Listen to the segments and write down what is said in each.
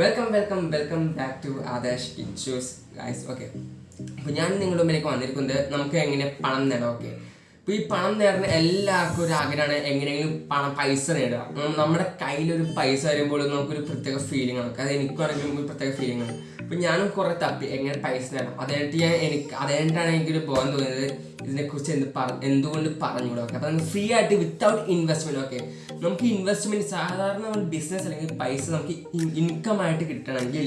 Welcome welcome welcome back to Adesh ഇൻഷൂസ് guys okay അപ്പോൾ ഞാൻ നിങ്ങളുടെ മുമ്പിലേക്ക് വന്നിരിക്കുന്നത് നമുക്ക് എങ്ങനെ പണം നേടാം ഓക്കെ അപ്പോൾ ഈ പണം നേടുന്ന എല്ലാവർക്കും ഒരു ആഗ്രഹമാണ് എങ്ങനെയെങ്കിലും പണം പൈസ നേടുക. നമ്മുടെ കയ്യിലൊരു പൈസ വരുമ്പോൾ നമുക്കൊരു പ്രത്യേക ഫീലിംഗ് ആണ്. അത് എനിക്കാണെങ്കിലും ഒരു പ്രത്യേക ഫീലിംഗ് ആണ്. അപ്പോൾ ഞാനും കുറേ തപ്പി. എങ്ങനെ പൈസ നേടാം അതായിട്ട് ഞാൻ എനിക്ക് അതായിട്ടാണ് എനിക്കൊരു ബോധം തോന്നിയത്. ഇതിനെക്കുറിച്ച് എന്ത് പറ എന്തുകൊണ്ട് പറഞ്ഞുകൂടെ ഓക്കെ. നമുക്ക് ഫ്രീ ആയിട്ട് വിത്തൗട്ട് ഇൻവെസ്റ്റ്മെന്റ് ഓക്കെ. നമുക്ക് ഇൻവെസ്റ്റ്മെന്റ് സാധാരണ ഒരു ബിസിനസ് അല്ലെങ്കിൽ പൈസ നമുക്ക് ഇൻകം ആയിട്ട് കിട്ടണമെങ്കിൽ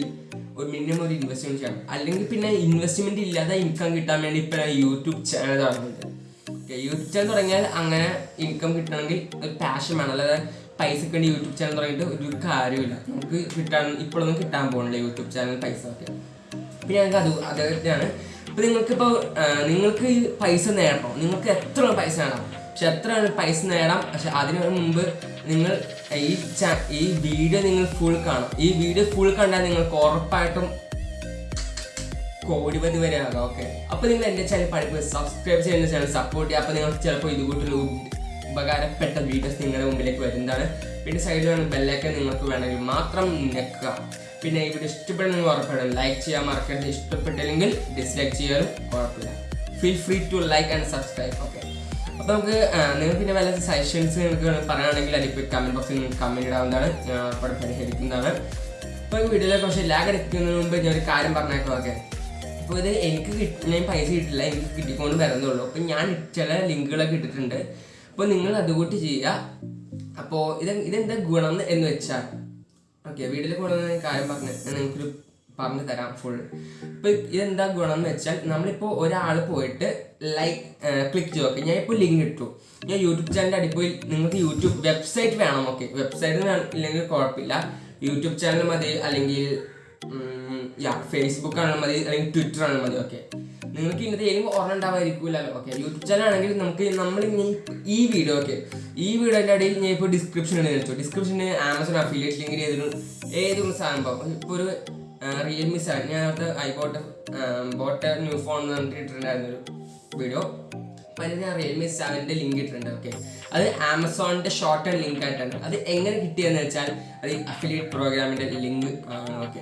ഒരു മിനിമം ഒരു ഇൻവെസ്റ്റ്മെന്റ് ചെയ്യണം. അല്ലെങ്കിൽ പിന്നെ ഇൻവെസ്റ്റ്മെന്റ് ഇല്ലാതെ ഇൻകം കിട്ടാൻ വേണ്ടി ഇപ്പോൾ YouTube channel okay. YouTube channel തുടങ്ങിയാൽ അങ്ങനെ ഇൻകം കിട്ടണമെങ്കിൽ ഒരു പാഷൻ വേണം. അല്ലാതെ പൈസക്ക് വേണ്ടി യൂട്യൂബ് ചാനൽ തുടങ്ങിയിട്ട് ഒരു കാര്യമില്ല നമുക്ക് കിട്ടാൻ ഇപ്പോഴൊന്നും കിട്ടാൻ പോകണില്ല യൂട്യൂബ് ചാനൽ പൈസ ഒക്കെ. പിന്നെ ഞങ്ങൾക്ക് അത് അതൊക്കെയാണ് ഇപ്പം നിങ്ങൾക്കിപ്പോൾ നിങ്ങൾക്ക് പൈസ നേടണം. നിങ്ങൾക്ക് എത്ര പൈസ നേടാം പക്ഷെ എത്ര പൈസ നേടാം? പക്ഷെ അതിന് മുമ്പ് നിങ്ങൾ ഈ ചാ ഈ വീഡിയോ നിങ്ങൾ ഫുൾ കാണും. ഈ വീഡിയോ ഫുൾ കണ്ടാൽ നിങ്ങൾക്ക് ഉറപ്പായിട്ടും കോടിപതി വരെ ആകാം ഓക്കെ അപ്പോൾ നിങ്ങൾ എന്റെ ചാനൽ പഠിപ്പ് സബ്സ്ക്രൈബ് ചെയ്യുന്ന ചാനൽ സപ്പോർട്ട് ചെയ്യുക. അപ്പോൾ നിങ്ങൾക്ക് ചിലപ്പോൾ ഇതുകൂട്ടൊരു ഉപകാരപ്പെട്ട വീഡിയോസ് നിങ്ങളുടെ മുമ്പിലേക്ക് വരുന്നതാണ്. പിന്നെ സൈഡിൽ വേണം ബെല്ലൊക്കെ നിങ്ങൾക്ക് വേണമെങ്കിൽ മാത്രം ഞെക്കുക. പിന്നെ ഈ വീഡിയോ ഇഷ്ടപ്പെടുന്ന നിങ്ങൾ ഉറപ്പാണ് ലൈക്ക് ചെയ്യാൻ മറക്കരുത്. ഇഷ്ടപ്പെട്ടില്ലെങ്കിൽ ഡിസ്ലൈക്ക് ചെയ്യാനും കുഴപ്പമില്ല. Feel free to like and subscribe okay അപ്പോൾ നമുക്ക് നിങ്ങൾ പിന്നെ വല്ല സജഷൻസ് നിങ്ങൾക്ക് പറയുകയാണെങ്കിൽ അതിപ്പോൾ കമന്റ് ബോക്സിൽ നിങ്ങൾക്ക് കമന്റ് ഇടാവുന്നതാണ്. അവിടെ പരിഹരിക്കുന്നതാണ്. ഇപ്പോൾ വീഡിയോയിലെ കുറച്ച് ലാഗ് എടുക്കുന്നതിന് മുമ്പ് ഞാൻ ഒരു കാര്യം പറഞ്ഞേക്കാം ഓക്കെ അപ്പോൾ ഇത് എനിക്ക് കിട്ടി ഞാൻ പൈസ കിട്ടില്ല എനിക്ക് കിട്ടിക്കൊണ്ട് വരുന്നുള്ളൂ അപ്പോൾ ഞാൻ ചില ലിങ്കുകളൊക്കെ ഇട്ടിട്ടുണ്ട്. അപ്പോൾ നിങ്ങൾ അതുകൂട്ടി ചെയ്യുക. അപ്പോൾ ഇത് ഇതെന്താ ഗുണം എന്ന് വെച്ചാൽ ഓക്കെ വീട്ടിൽ കൊണ്ടുവന്ന കാര്യം പറഞ്ഞു നിങ്ങൾക്കൊരു പറഞ്ഞു തരാം ഫുൾ ഇപ്പൊ ഇതെന്താ ഗുണം എന്ന് വെച്ചാൽ നമ്മളിപ്പോൾ ഒരാൾ പോയിട്ട് ലൈക്ക് ക്ലിക്ക് ചെയ്യും ഓക്കെ ഞാൻ ഇപ്പോൾ ലിങ്ക് ഇട്ടു. ഞാൻ യൂട്യൂബ് ചാനലിന്റെ അടിപ്പോയി നിങ്ങൾക്ക് യൂട്യൂബ് വെബ്സൈറ്റ് വേണം. ഓക്കെ വെബ്സൈറ്റ് ഇല്ലെങ്കിൽ കുഴപ്പമില്ല. യൂട്യൂബ് ചാനൽ മതി അല്ലെങ്കിൽ യാ ഫേസ്ബുക്ക് ആണെങ്കിൽ മതി അല്ലെങ്കിൽ ട്വിറ്റർ ആണെങ്കിൽ മതി. ഓക്കെ നിങ്ങൾക്ക് ഇന്നത്തെ ഏതെങ്കിലും ഓർമ്മ ഉണ്ടാവാതിരിക്കില്ലല്ലോ ഓക്കെ യൂട്യൂബ് ചാനൽ ആണെങ്കിൽ നമുക്ക് നമ്മൾ ഈ വീഡിയോ ഓക്കെ ഈ വീഡിയോന്റെ ഇടയിൽ ഞാൻ ഇപ്പോൾ ഡിസ്ക്രിപ്ഷൻ ഇടുന്ന വെച്ചു ഡിസ്ക്രിപ്ഷന് ആമസോൺ അഫിലിയേറ്റ് ലിങ്ക് ഏതൊരു ഏതൊരു സംഭവം ഇപ്പോൾ ഒരു റിയൽമി സെവൻ ഞാൻ അത് I bought bought new phone എന്ന് പറഞ്ഞിട്ട് ഇട്ടിട്ടുണ്ടായിരുന്നൊരു വീഡിയോ അതിൽ ഞാൻ റിയൽമി സെവന്റെ ലിങ്ക് ഇട്ടിട്ടുണ്ട് ഓക്കെ അത് ആമസോണിന്റെ ഷോർട്ട് ആൻഡ് ലിങ്ക് ആയിട്ടാണ്. അത് എങ്ങനെ കിട്ടിയെന്ന് വെച്ചാൽ അത് അഫിലിയേറ്റ് പ്രോഗ്രാമിന്റെ ലിങ്ക് ആണ് ഓക്കെ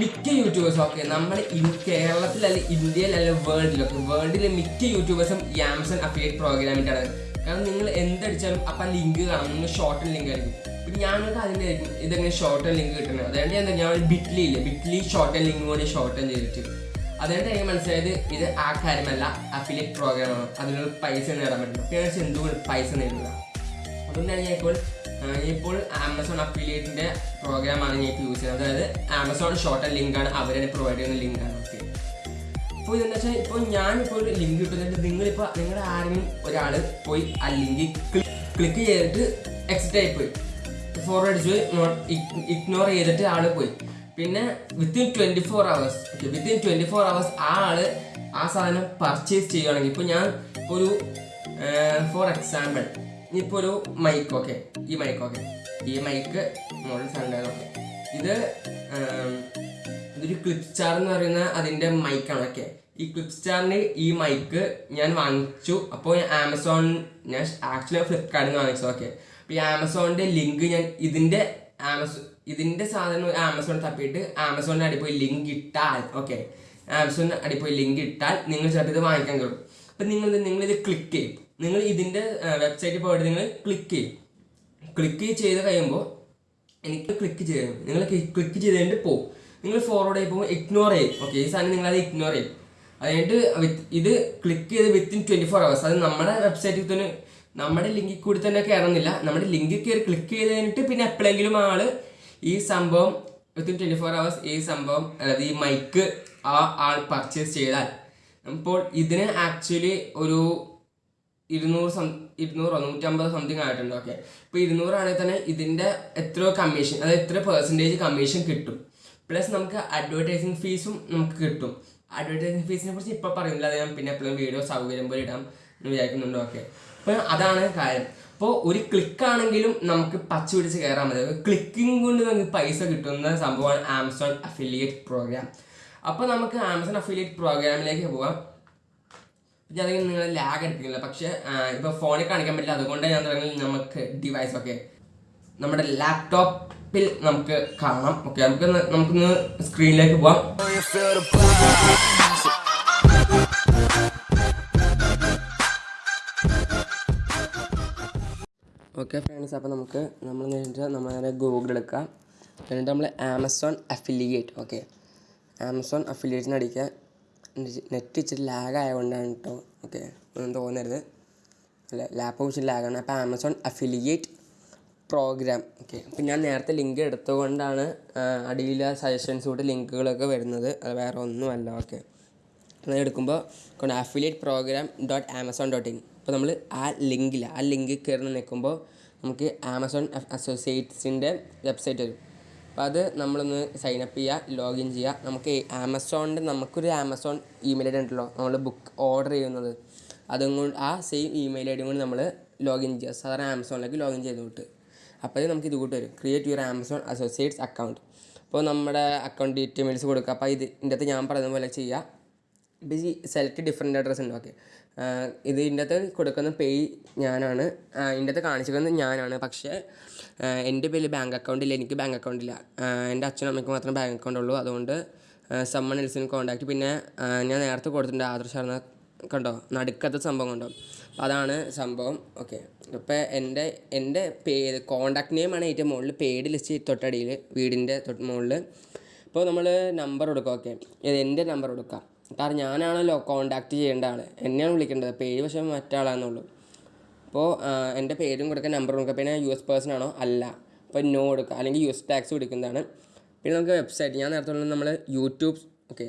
മിക്ക യൂട്യൂബേഴ്സും ഓക്കെ നമ്മൾ നമ്മുടെ ഇന്ത്യയിൽ കേരളത്തിലല്ല ഇന്ത്യയിലല്ല വേൾഡിലൊക്കെ വേൾഡിലെ മിക്ക യൂട്യൂബേഴ്സും ഈ ആമസോൺ അഫിലിയേറ്റ് പ്രോഗ്രാമിന്റെ ആണ്. കാരണം നിങ്ങൾ എന്തടിച്ചാലും അപ്പം ലിങ്ക് കാണാം നിങ്ങൾ ഷോർട്ട് ലിങ്ക് ആയിരിക്കും. പിന്നെ ഞങ്ങൾക്ക് അതിന്റെ ഇതെങ്ങനെ ഷോർട്ട് ലിങ്ക് കിട്ടുന്നത്? അതുകൊണ്ട് എന്താ ഞാൻ ബിറ്റ്ലി ഇല്ലേ? ബിറ്റ്ലി ഷോർട്ട് ലിങ്ക് കൂടി ഷോർട്ട് ചെയ്തിട്ട്. അതുകൊണ്ട് എനിക്ക് മനസ്സിലായത് ഇത് ആ കാര്യമല്ല അഫിലിയേറ്റ് പ്രോഗ്രാമാണ് അതിനുള്ള പൈസ നേടാൻ പറ്റുന്നു പിന്നെ എന്തുകൊണ്ട് പൈസ നേടുക അതുകൊണ്ടാണ് ഞാൻ ഇപ്പോൾ ഇപ്പോൾ ആമസോൺ അഫിലിയേറ്റിന്റെ പ്രോഗ്രാമാണ് ഞാൻ യൂസ് ചെയ്യുന്നത്. അതായത് ആമസോൺ ഷോർട്ട് ലിങ്ക് ആണ്. അവരെ പ്രൊവൈഡ് ചെയ്യുന്ന ലിങ്കാണ് ഓക്കെ അപ്പോൾ ഇതെന്ന് വെച്ചാൽ ഇപ്പോൾ ഞാനിപ്പോൾ ഒരു ലിങ്ക് കിട്ടുന്നുണ്ട് നിങ്ങളിപ്പോൾ നിങ്ങളുടെ ആരെങ്കിലും ഒരാൾ പോയി ആ ലിങ്ക് ക്ലിക്ക് ചെയ്തിട്ട് എക്സിറ്റ് ആയി പോയി. ഫോർവേഡ് പോയി ഇഗ്നോർ ചെയ്തിട്ട് ആൾ പോയി. പിന്നെ within twenty four hours within twenty four hours ആ ആൾ ആ സാധനം പർച്ചേസ് ചെയ്യുകയാണെങ്കിൽ ഇപ്പോൾ ഞാൻ ഒരു ഫോർ എക്സാമ്പിൾ ഇപ്പോൾ ഒരു മൈക്ക് ഓക്കെ ഈ മൈക്ക് ഓക്കെ ഈ മൈക്ക് മോഡൽ സാധനം ഓക്കെ ഇത് ഇതൊരു ക്ലിപ്പ് സ്റ്റാർ എന്ന് പറയുന്ന അതിന്റെ മൈക്കാണ് ഓക്കെ ഈ ക്ലിപ്പ് സ്റ്റാറിന് ഈ മൈക്ക് ഞാൻ വാങ്ങിച്ചു. അപ്പോൾ ആമസോൺ ഞാൻ ആക്ച്വലി ഫ്ലിപ്കാർട്ടിൽ നിന്ന് വാങ്ങിച്ചു ഓക്കെ അപ്പോൾ ഈ ആമസോണിന്റെ ലിങ്ക് ഞാൻ ഇതിന്റെ ആമസോൺ ഇതിന്റെ സാധനം ആമസോൺ തപ്പിയിട്ട് ആമസോണിന് അടിപ്പോയി ലിങ്ക് ഇട്ടാൽ ഓക്കെ ആമസോണിന് അടിപ്പോയി ലിങ്ക് ഇട്ടാൽ നിങ്ങൾ ചിലപ്പോൾ ഇത് വാങ്ങിക്കാൻ കഴിയും അപ്പം നിങ്ങൾ ഇത് ക്ലിക്ക് ചെയ്യും. നിങ്ങൾ ഇതിന്റെ വെബ്സൈറ്റിൽ പോയിട്ട് നിങ്ങൾ ക്ലിക്ക് ചെയ്യും. ക്ലിക്ക് ചെയ്ത് കഴിയുമ്പോൾ എനിക്ക് ക്ലിക്ക് ചെയ്യും. നിങ്ങൾ ക്ലിക്ക് ചെയ്ത് കഴിഞ്ഞിട്ട് പോകും നിങ്ങൾ ഫോർവേഡ് ആയി പോകുമ്പോൾ ഇഗ്നോർ ചെയ്യും. ഓക്കെ ഈ സാധനം നിങ്ങളത് ഇഗ്നോർ ചെയ്യും. അത് കഴിഞ്ഞിട്ട് with- ഇത് ക്ലിക്ക് ചെയ്ത് വിത്തിൻ ട്വന്റി ഫോർ അവേഴ്സ് അത് നമ്മുടെ വെബ്സൈറ്റിൽ തന്നെ നമ്മുടെ ലിങ്കിൽ കൂടി തന്നെ കയറുന്നില്ല. നമ്മുടെ ലിങ്കിൽ കയറി ക്ലിക്ക് ചെയ്ത് കഴിഞ്ഞിട്ട് പിന്നെ എപ്പോഴെങ്കിലും ആൾ ഈ സംഭവം വിത്തിൻ ട്വന്റി ഫോർ അവേഴ്സ് ഈ സംഭവം അതായത് ഈ മൈക്ക് ആ ആൾ പർച്ചേസ് ചെയ്താൽ. അപ്പോൾ ഇതിന് ആക്ച്വലി ഒരു ഇരുന്നൂറ് സം ഇരുന്നൂറോ നൂറ്റമ്പത് സംതിങ് ആയിട്ടുണ്ട് ഓക്കെ ഇപ്പോൾ ഇരുന്നൂറാണെങ്കിൽ തന്നെ ഇതിന്റെ എത്രയോ കമ്മീഷൻ അതായത് എത്ര പെർസെന്റേജ് കമ്മീഷൻ കിട്ടും. പ്ലസ് നമുക്ക് അഡ്വർടൈസിങ് ഫീസും നമുക്ക് കിട്ടും. അഡ്വർടൈസിങ് ഫീസിനെ കുറിച്ച് ഇപ്പോൾ പറയുന്നില്ല അത് ഞാൻ പിന്നെ എപ്പോഴും വീഡിയോ സൗകര്യം പോലെ ഇടാം എന്ന് വിചാരിക്കുന്നുണ്ട് ഓക്കെ അപ്പോൾ അതാണ് കാര്യം. അപ്പോൾ ഒരു ക്ലിക്ക് ആണെങ്കിലും നമുക്ക് പച്ച പിടിച്ച് കയറാൻ മതി ക്ലിക്കിംഗ് കൊണ്ട് നമുക്ക് പൈസ കിട്ടുന്ന സംഭവമാണ് ആമസോൺ അഫിലിയേറ്റ് പ്രോഗ്രാം അപ്പോൾ നമുക്ക് ആമസോൺ അഫിലിയേറ്റ് പ്രോഗ്രാമിലേക്ക് പോകാം ഞാൻ നിങ്ങൾ ലാഗ് എടുക്കുന്നില്ല പക്ഷേ ഇപ്പോൾ ഫോണിൽ കാണിക്കാൻ പറ്റില്ല. അതുകൊണ്ട് ഞാൻ തുടങ്ങി നമുക്ക് ഡിവൈസ് ഒക്കെ നമ്മുടെ ലാപ്ടോപ്പിൽ നമുക്ക് കാണാം. ഓക്കെ നമുക്ക് നമുക്കൊന്ന് സ്ക്രീനിലേക്ക് പോവാം. ഓക്കെ ഫ്രണ്ട്സ് അപ്പോൾ നമുക്ക് നമ്മൾ നേരിട്ട് നമ്മൾ ഗൂഗിൾ എടുക്കാം. എന്നിട്ട് നമ്മൾ ആമസോൺ അഫിലിയേറ്റ് ഓക്കെ ആമസോൺ അഫിലിയേറ്റിന് അടിക്കുക നെറ്റ് ഇച്ചിരി ലാഗ് ആയതുകൊണ്ടാണ് കേട്ടോ ഓക്കെ ഒന്നും തോന്നരുത്. അല്ല ലാപ്പ് ഇച്ചിരി ലാഗാണ് അപ്പോൾ ആമസോൺ അഫിലിയേറ്റ് പ്രോഗ്രാം ഓക്കെ അപ്പം ഞാൻ നേരത്തെ ലിങ്ക് എടുത്തുകൊണ്ടാണ് അടിയിൽ സജഷൻസ് കൂടി ലിങ്കുകളൊക്കെ വരുന്നത്. അത് വേറെ ഒന്നുമല്ല ഓക്കെ എടുക്കുമ്പോൾ affiliate program dot Amazon dot in അപ്പോൾ നമ്മൾ ആ ലിങ്കിൽ ആ ലിങ്കിൽ കയറി നിൽക്കുമ്പോൾ നമുക്ക് ആമസോൺ അസോസിയേറ്റ്സിന്റെ വെബ്സൈറ്റ് വരും. അപ്പോൾ അത് നമ്മളൊന്ന് സൈൻ അപ്പ് ചെയ്യുക ലോഗിൻ ചെയ്യുക നമുക്ക് ആമസോണിന്റെ നമുക്കൊരു ആമസോൺ ഇമെയിൽ ഐ ഡി ഉണ്ടല്ലോ നമ്മൾ ബുക്ക് ഓർഡർ ചെയ്യുന്നത്. അതും കൊണ്ട് ആ സെയിം ഇമെയിൽ ഐ ഡി കൊണ്ട് നമ്മൾ ലോഗിൻ ചെയ്യുക സാധാരണ ആമസോണിലേക്ക് ലോഗിൻ ചെയ്ത് വിട്ട്. അപ്പോൾ നമുക്ക് ഇത് കൂട്ട് വരും. Create your Amazon associates account അപ്പോൾ നമ്മുടെ അക്കൗണ്ട് ഡീറ്റെയിൽസ് കൊടുക്കുക അപ്പോൾ ഇത് ഇതിന്റെ അകത്ത് ഞാൻ പറയുന്ന പോലെ ചെയ്യുക ഇപ്പോൾ ഈ സെലക്ട് ഡിഫറെന്റ് അഡ്രസ്സ് ഉണ്ട്. ഓക്കെ ഇത് ഇതിന്റെ അകത്ത് കൊടുക്കുന്ന പേയ് ഞാനാണ്. ഇതിന്റെ അകത്ത് കാണിച്ചിരിക്കുന്നത് ഞാനാണ്. പക്ഷേ എന്റെ പേരിൽ ബാങ്ക് അക്കൗണ്ട് ഇല്ല. എനിക്ക് ബാങ്ക് അക്കൗണ്ട് ഇല്ല. എന്റെ അച്ഛനും അമ്മയ്ക്ക് മാത്രമേ ബാങ്ക് അക്കൗണ്ട് ഉള്ളൂ. അതുകൊണ്ട് സമ്മൺ എൽസിന് കോൺടാക്ട് പിന്നെ ഞാൻ നേരത്തെ കൊടുത്തിട്ടുണ്ട് ആദർശ് ശർമ്മ കണ്ടോ? നടുക്കത്തെ സംഭവം കണ്ടോ? അതാണ് സംഭവം. ഓക്കെ അപ്പോൾ എന്റെ എന്റെ പേ കോൺടാക്ട് നെയിമാണ് ഏറ്റവും മുകളിൽ പേഡ് ലിസ്റ്റ് തൊട്ടടിയിൽ വീടിന്റെ തൊട്ട് മുകളിൽ. ഇപ്പോൾ നമ്മൾ നമ്പർ കൊടുക്കുക ഓക്കെ എന്റെ നമ്പർ കൊടുക്കുക കാരണം ഞാനാണല്ലോ കോൺടാക്റ്റ് ചെയ്യേണ്ട ആൾ എന്നെയാണ് വിളിക്കേണ്ടത്. പേര് പക്ഷേ മറ്റാളാണെന്നുള്ളൂ അപ്പോൾ എന്റെ പേരും കൊടുക്കുക നമ്പറും കൊടുക്കുക. പിന്നെ യു എസ് പേഴ്സൺ ആണോ? അല്ല. അപ്പോൾ നോ കൊടുക്കുക. അല്ലെങ്കിൽ യു എസ് ടാക്സ് കൊടുക്കുന്നതാണ്. പിന്നെ നമുക്ക് വെബ്സൈറ്റ് ഞാൻ നേരത്തെ നമ്മൾ യൂട്യൂബ് ഓക്കെ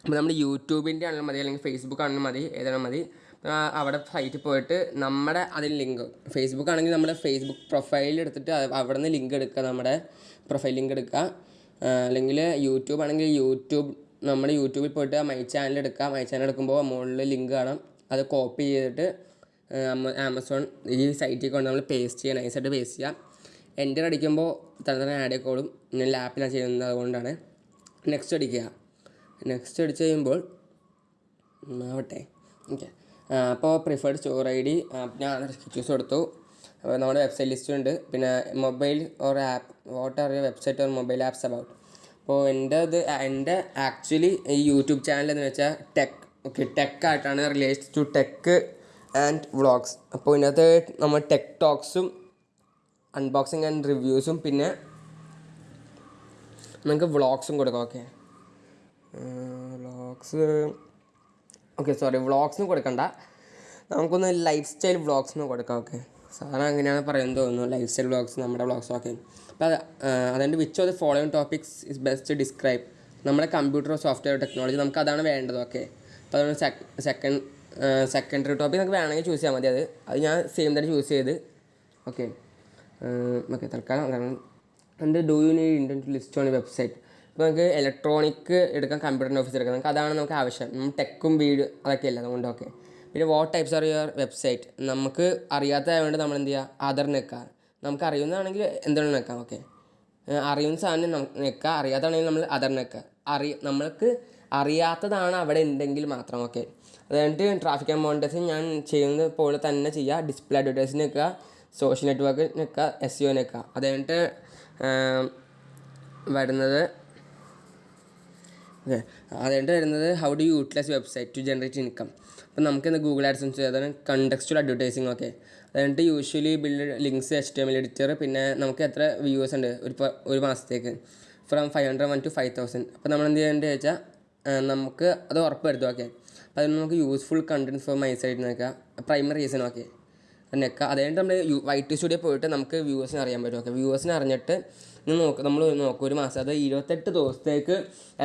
അപ്പോൾ നമ്മുടെ യൂട്യൂബിന്റെ ആണെങ്കിലും മതി. അല്ലെങ്കിൽ ഫേസ്ബുക്ക് ആണെങ്കിലും മതി. ഏതാണ് മതി. അവിടെ സൈറ്റിൽ പോയിട്ട് നമ്മുടെ അതിൽ ലിങ്ക് ഫേസ്ബുക്ക് ആണെങ്കിൽ നമ്മുടെ ഫേസ്ബുക്ക് പ്രൊഫൈൽ എടുത്തിട്ട് അവിടെ നിന്ന് ലിങ്ക് എടുക്കുക. നമ്മുടെ പ്രൊഫൈൽ ലിങ്ക് എടുക്കുക. അല്ലെങ്കിൽ യൂട്യൂബ് ആണെങ്കിൽ യൂട്യൂബ് നമ്മുടെ യൂട്യൂബിൽ പോയിട്ട് മൈ ചാനൽ എടുക്കാം. മൈ ചാനൽ എടുക്കുമ്പോൾ മുകളിൽ ലിങ്ക് കാണാം. അത് കോപ്പി ചെയ്തിട്ട് ആമസോൺ ഈ സൈറ്റിൽ കൊണ്ട് നമ്മൾ പേസ്റ്റ് ചെയ്യുക നൈസായിട്ട് പേസ്റ്റ് ചെയ്യാം. എന്റർ അടിക്കുമ്പോൾ തന്നെ തന്നെ ആഡ് ആയിക്കോളും ഞാൻ ലാപ്പിലാണ് ചെയ്യുന്നത് അതുകൊണ്ടാണ്. നെക്സ്റ്റ് അടിക്കുക. നെക്സ്റ്റ് അടിച്ച് കഴിയുമ്പോൾ ആവട്ടെ. ഓക്കെ അപ്പോൾ പ്രിഫേർഡ് സ്റ്റോർ ഐ ഡി ഞാൻ ചൂസ് കൊടുത്തു. നമ്മുടെ വെബ്സൈറ്റ് ലിസ്റ്റ് ഉണ്ട്. പിന്നെ mobile or app what are website or mobile apps about അപ്പോൾ എന്റെ അത് എന്റെ ആക്ച്വലി ഈ യൂട്യൂബ് ചാനൽ എന്ന് വെച്ചാൽ ടെക് ഓക്കെ ടെക് ആയിട്ടാണ് related to tech and vlogs അപ്പോൾ ഇതിനകത്ത് നമ്മൾ ടെക് ടോക്സും അൺബോക്സിങ് ആൻഡ് റിവ്യൂസും പിന്നെ നമുക്ക് വ്ളോഗ്സും കൊടുക്കാം ഓക്കെ വ്ളോഗ്സ് ഓക്കെ സോറി വ്ളോഗ്സിന് കൊടുക്കണ്ട. നമുക്കൊന്ന് ലൈഫ് സ്റ്റൈൽ വ്ളോഗ്സിന് കൊടുക്കാം ഓക്കെ സാധാരണ അങ്ങനെയാണ് പറയുന്നത് തോന്നുന്നു ലൈഫ് സ്റ്റൈൽ വ്ളോഗ്സ് നമ്മുടെ ബ്ലോഗ്സ് ഒക്കെ. അപ്പോൾ അത് അതുകൊണ്ട് which of the following topics is best describe നമ്മുടെ കമ്പ്യൂട്ടർ സോഫ്റ്റ്വെയർ ടെക്നോളജി നമുക്ക് അതാണ് വേണ്ടത് ഓക്കെ അപ്പോൾ അതുകൊണ്ട് സെക്കൻഡ് സെക്കൻഡറി ടോപ്പിക് നമുക്ക് വേണമെങ്കിൽ ചൂസ് ചെയ്യാൻ മതി അത്. അത് ഞാൻ സെയിം തന്നെ ചൂസ് ചെയ്ത് ഓക്കെ ഓക്കെ തൽക്കാലം കാരണം എന്റെ do you need inter list on website ഇപ്പോൾ നമുക്ക് ഇലക്ട്രോണിക് എടുക്കാം കമ്പ്യൂട്ടറിന്റെ ഓഫീസ് എടുക്കാം നമുക്ക് അതാണ് നമുക്ക് ആവശ്യം. ടെക്കും വീട് അതൊക്കെ അല്ല അതുകൊണ്ട് ഓക്കെ പിന്നെ what types are your website നമുക്ക് അറിയാത്തതായതുകൊണ്ട് നമ്മൾ എന്ത് ചെയ്യുക അതർ നിൽക്കുക നമുക്ക് അറിയുന്നതാണെങ്കിൽ എന്താണ് നിൽക്കാം ഓക്കെ അറിയുന്ന സാധനം നിൽക്കുക അറിയാത്തതാണെങ്കിൽ നമ്മൾ അതർ നിൽക്കുക അറി നമ്മൾക്ക് അറിയാത്തതാണ് അവിടെ ഉണ്ടെങ്കിൽ മാത്രം ഓക്കെ അത് ട്രാഫിക് ആൻഡ് ഞാൻ ചെയ്യുന്നത് പോലെ തന്നെ ചെയ്യുക ഡിസ്പ്ലേ അഡ്വർടൈസിങ് നിൽക്കുക സോഷ്യൽ നെറ്റ്വർക്ക് നിൽക്കുക എസ് യു നിൽക്കുക അത് കഴിഞ്ഞിട്ട് വരുന്നത് ഓക്കെ അതുകൊണ്ട് വരുന്നത് how do utilise website to generate income അപ്പം നമുക്ക് ഇന്ന് ഗൂഗിൾ ആഡ്സൻസ് അതാണ് കണ്ടക്സ്റ്റുവൽ അഡ്വർടൈസിങ് ഒക്കെ. അതായത് usually build links H T M L editor പിന്നെ നമുക്ക് എത്ര വ്യൂവേഴ്സ് ഉണ്ട് ഒരു ഒരു മാസത്തേക്ക്. From five hundred one to five thousand അപ്പോൾ നമ്മൾ എന്ത് ചെയ്യേണ്ടത് വെച്ചാൽ നമുക്ക് അത് ഉറപ്പ് വരുത്തും ഓക്കെ അപ്പോൾ അതിന് നമുക്ക് useful content for my site നിൽക്കുക പ്രൈമറി റീസൺ ഓക്കെ നെക്ക അതുകഴിഞ്ഞിട്ട് നമ്മൾ യു വൈറ്റ് സ്റ്റുഡിയോ പോയിട്ട് നമുക്ക് വ്യൂവേഴ്സിനെ അറിയാൻ പറ്റും. ഓക്കെ വ്യൂവേഴ്സിനെ അറിഞ്ഞിട്ട് നോക്ക് നമ്മൾ നോക്കും ഒരു മാസം അത് ഇരുപത്തെട്ട് ദിവസത്തേക്ക്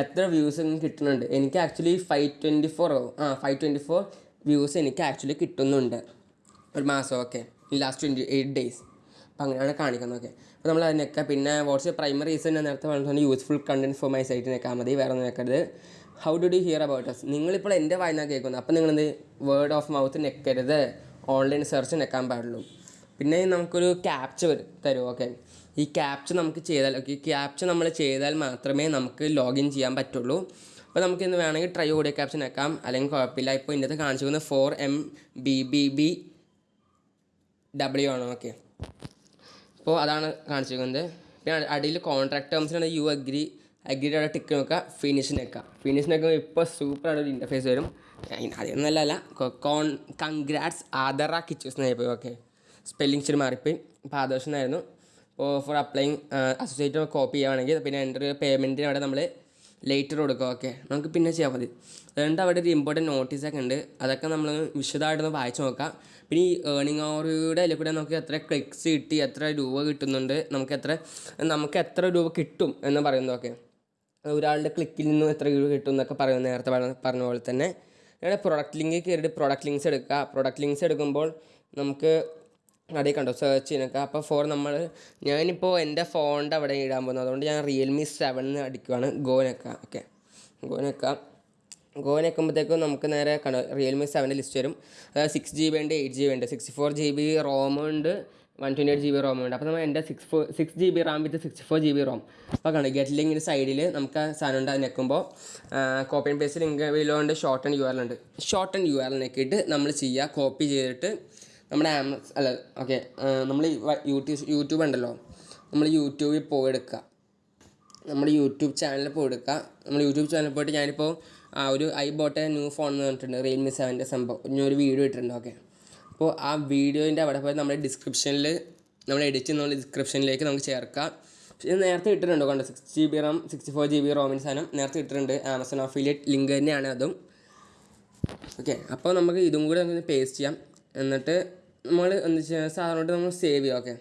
എത്ര വ്യൂസ് കിട്ടുന്നുണ്ട്. എനിക്ക് ആക്ച്വലി ഫൈവ് ട്വന്റി ഫോർ ആ ഫൈവ് ട്വന്റി ഫോർ വ്യൂസ് എനിക്ക് ആക്ച്വലി കിട്ടുന്നുണ്ട്. ഒരു മാസം okay last twenty eight days അപ്പോൾ അങ്ങനെയാണ് കാണിക്കുന്നത് ഓക്കെ. അപ്പോൾ നമ്മൾ അതിനൊക്കെ പിന്നെ വാട്ട്സ് പ്രൈമറി റീസൺ ഞാൻ നേരത്തെ പറഞ്ഞിട്ടുണ്ട് useful content for my site നിൽക്കാൻ മതി വേറെ ഒന്നും നിൽക്കരുത് how do do hear about us നിങ്ങളിപ്പോൾ എന്റെ വായന കേൾക്കുന്നത് അപ്പോൾ നിങ്ങളെന്ത് വേർഡ് ഓഫ് മൗത്ത് നിൽക്കരുത് ഓൺലൈൻ സെർച്ച് നിൽക്കാൻ പാടുള്ളൂ. പിന്നെ നമുക്കൊരു ക്യാപ്ച തരും ഓക്കെ ഈ ക്യാപ്ച നമുക്ക് ചെയ്താൽ ഓക്കെ ക്യാപ്ച നമ്മൾ ചെയ്താൽ മാത്രമേ നമുക്ക് ലോഗിൻ ചെയ്യാൻ പറ്റുള്ളൂ. അപ്പോൾ നമുക്ക് ഇന്ന് വേണമെങ്കിൽ ട്രൈ ഓഡിയോ ക്യാപ്ഷൻ ആക്കാം അല്ലെങ്കിൽ കുഴപ്പമില്ല. ഇപ്പോൾ ഇന്നത്തെ കാണിച്ചിരിക്കുന്നത് for M B B B W ആണ് ഓക്കെ അപ്പോൾ അതാണ് കാണിച്ചിരിക്കുന്നത്. പിന്നെ അടിയിൽ കോൺട്രാക്ട് ടേംസിലാണ് യു അഗ്രി അഗ്രിയുടെ ടിക്ക് നോക്കുക ഫിനിഷ് നിൽക്കുക ഫിനിഷ് നിൽക്കുമ്പോൾ ഇപ്പോൾ സൂപ്പറായിട്ട് ഒരു ഇന്റർഫേസ് വരും. അതൊന്നല്ല അല്ല കോൺ കൺഗ്രാറ്റ്സ് ആദറ കിച്ചൂസ് എന്നായിപ്പോയി ഓക്കെ. സ്പെല്ലിംഗ് ഇച്ചിരി മാറിപ്പോയി. അപ്പോൾ ആദർശനായിരുന്നു. അപ്പോൾ ഫോർ അപ്ലൈങ് അസോസിയേറ്റ് കോപ്പി ചെയ്യുകയാണെങ്കിൽ പിന്നെ എന്റെ ഒരു പേയ്മെന്റിന് അവിടെ നമ്മൾ ലേറ്റർ കൊടുക്കുക. ഓക്കെ. നമുക്ക് പിന്നെ ചെയ്യാൻ മതി. അതുകൊണ്ട് അവിടെ ഒരു ഇമ്പോർട്ടന്റ് നോട്ടീസൊക്കെ ഉണ്ട്. അതൊക്കെ നമ്മൾ വിശദമായിട്ടൊന്ന് വായിച്ച് നോക്കാം. പിന്നെ ഈ ഏണിംഗ് ഓവറിയുടെ അതിൽ കൂടെ നമുക്ക് എത്ര ക്ലിക്സ് കിട്ടി എത്ര രൂപ കിട്ടുന്നുണ്ട് നമുക്ക് എത്ര നമുക്ക് എത്ര രൂപ കിട്ടും എന്ന് പറയുന്നതൊക്കെ ഒരാളുടെ ക്ലിക്കിൽ നിന്നും എത്ര രൂപ കിട്ടും എന്നൊക്കെ പറയുന്നത് നേരത്തെ പറഞ്ഞ പോലെ തന്നെ ഇവിടെ പ്രൊഡക്റ്റ് ലിങ്ക് കയറിയിട്ട് പ്രൊഡക്റ്റ് ലിങ്ക്സ് എടുക്കുക. പ്രൊഡക്റ്റ് ലിങ്ക്സ് എടുക്കുമ്പോൾ നമുക്ക് അവിടെ കണ്ടോ? സെർച്ച് ചെയ്യാനൊക്കെ അപ്പോൾ ഫോർ നമ്മൾ ഞാനിപ്പോൾ എന്റെ ഫോണിന്റെ അവിടെ ഇടാൻ പോകുന്നത്. അതുകൊണ്ട് ഞാൻ റിയൽമി സെവൻ അടിക്കുവാണ്. ഗോനക്ക ഓക്കെ ഗോനക്ക ഗോനെക്കുമ്പോഴത്തേക്കും നമുക്ക് നേരെ കണ്ടോ? റിയൽമി സെവന്റെ ലിസ്റ്റ് വരും. അതായത് സിക്സ് ജി ബി ഉണ്ട് എയ്റ്റ് ജി ബി ഉണ്ട് sixty four G B ROM ഉണ്ട്. One twenty eight G B ROM ഉണ്ട്. അപ്പോൾ നമ്മൾ എന്റെ six four six G B RAM with sixty four G B ROM അപ്പോൾ കണ്ടു ഗെറ്റ് ലിങ്കിന്റെ സൈഡിൽ നമുക്ക് ആ സാധനം ഉണ്ട് അത് ഞെക്കുമ്പോൾ കോപ്പി ആൻഡ് പേസ്റ്റ് ലിങ്ക് വിലോണ്ട് ഷോർട്ട് ആൻഡ് യു ആർ ഉണ്ട്. ഷോർട്ട് ആൻഡ് യു ആർ ഞെക്കിയിട്ട് നമ്മൾ ചെയ്യുക കോപ്പി ചെയ്തിട്ട് നമ്മുടെ ആമസ് അല്ല ഓക്കെ നമ്മൾ യൂട്യൂബ് യൂട്യൂബ് ഉണ്ടല്ലോ നമ്മൾ യൂട്യൂബിൽ പോയി എടുക്കുക നമ്മുടെ യൂട്യൂബ് ചാനലിൽ പോയി എടുക്കുക നമ്മൾ യൂട്യൂബ് ചാനലിൽ പോയിട്ട് ഞാനിപ്പോൾ ആ ഒരു ഐ ബോട്ടെ ന്യൂ ഫോൺ എന്ന് പറഞ്ഞിട്ടുണ്ട് റിയൽമി സെവന്റെ സംഭവം. ഞാൻ ഒരു വീഡിയോ ഇട്ടിട്ടുണ്ട് ഓക്കെ അപ്പോൾ ആ വീഡിയോന്റെ അവിടെ പോയി നമ്മുടെ ഡിസ്ക്രിപ്ഷനിൽ നമ്മൾ എഡിറ്റ് ചെയ്യുന്ന ഡിസ്ക്രിപ്ഷനിലേക്ക് നമുക്ക് ചേർക്കാം. ഇത് നേരത്തെ ഇട്ടിട്ടുണ്ട് കണ്ടോ? Six G B RAM sixty four G B റോമിന്റെ സാധനം നേരത്തെ ഇട്ടിട്ടുണ്ട്. ആമസോൺ അഫിലിയേറ്റ് ലിങ്ക് തന്നെയാണ് അതും. ഓക്കെ അപ്പോൾ നമുക്ക് ഇതും കൂടി നമുക്ക് പേസ്റ്റ് ചെയ്യാം. എന്നിട്ട് നമ്മൾ എന്താ വെച്ചാൽ സാധാരണ നമ്മൾ സേവ് ചെയ്യാം. ഓക്കെ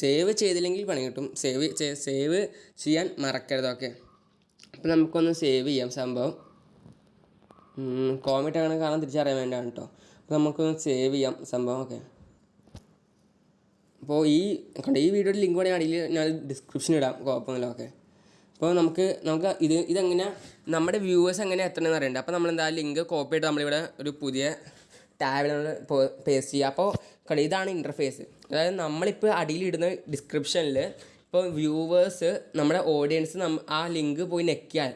സേവ് ചെയ്തില്ലെങ്കിൽ പണി കിട്ടും. സേവ് സേവ് ചെയ്യാൻ മറക്കരുത്. ഓക്കെ അപ്പോൾ നമുക്കൊന്ന് സേവ് ചെയ്യാം സംഭവം. കോമിറ്റ് അങ്ങനെ കാണാൻ തിരിച്ചറിയാൻ വേണ്ടിയാണ് കേട്ടോ നമുക്കൊന്ന് സേവ് ചെയ്യാം സംഭവമൊക്കെ. അപ്പോൾ ഈ കണ്ട ഈ വീഡിയോയുടെ ലിങ്ക് വേണമെങ്കിൽ അടിയിൽ ഞാൻ ഡിസ്ക്രിപ്ഷൻ ഇടാം കുഴപ്പമൊന്നുമില്ല ഓക്കെ അപ്പോൾ നമുക്ക് നമുക്ക് ഇത് ഇതെങ്ങനെ നമ്മുടെ വ്യൂവേഴ്സ് എങ്ങനെ എത്തണമെന്ന് അറിയണ്ട? അപ്പോൾ നമ്മൾ എന്താ ലിങ്ക് കോപ്പി ചെയ്ത് നമ്മളിവിടെ ഒരു പുതിയ ടാബിൽ നമ്മൾ പേസ്റ്റ് ചെയ്യുക അപ്പോൾ കണ്ടോ ഇതാണ് ഇന്റർഫേസ് അതായത് നമ്മളിപ്പോൾ അടിയിലിടുന്ന ഡിസ്ക്രിപ്ഷനിൽ ഇപ്പോൾ വ്യൂവേഴ്സ് നമ്മുടെ ഓഡിയൻസ് ആ ലിങ്ക് പോയി നെക്കിയാൽ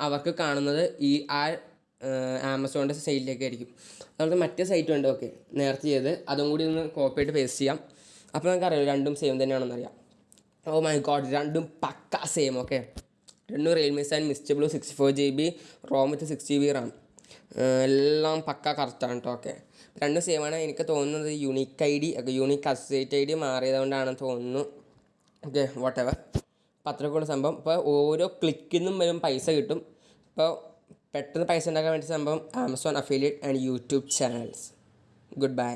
അവർക്ക് കാണുന്നത് ഈ ആ ആമസോണിന്റെ സൈറ്റിലേക്ക് ആയിരിക്കും. അതുപോലെ മറ്റേ സൈറ്റും ഉണ്ട്? ഓക്കെ. നേരത്തെ ചെയ്ത് അതും കൂടി ഒന്ന് കോപ്പി ആയിട്ട് പേസ്റ്റ് ചെയ്യാം. അപ്പോൾ നമുക്ക് അറിയാം രണ്ടും സെയിം തന്നെയാണെന്ന് അറിയാം. ഓ മൈ ഗോഡ് രണ്ടും പക്ക സെയിം ഓക്കെ രണ്ടും റിയൽമി സാൻ മിസ്റ്റബിൾ sixty four G B ROM with six G B RAM എല്ലാം പക്ക കറക്റ്റാണ് കേട്ടോ ഓക്കെ രണ്ടും സെയിം ആണ്. എനിക്ക് തോന്നുന്നത് unique I D unique associate I D മാറിയതുകൊണ്ടാണെന്ന് തോന്നുന്നു. ഓക്കെ വാട്ട് എവർ അപ്പോൾ അത്രയ്ക്കുള്ള സംഭവം. ഇപ്പോൾ ഓരോ ക്ലിക്കിൽ നിന്നും വരും പൈസ കിട്ടും. ഇപ്പോൾ പെട്ടെന്ന് പൈസ ഉണ്ടാക്കാൻ വേണ്ടി സംഭവം Amazon affiliate and YouTube channels good bye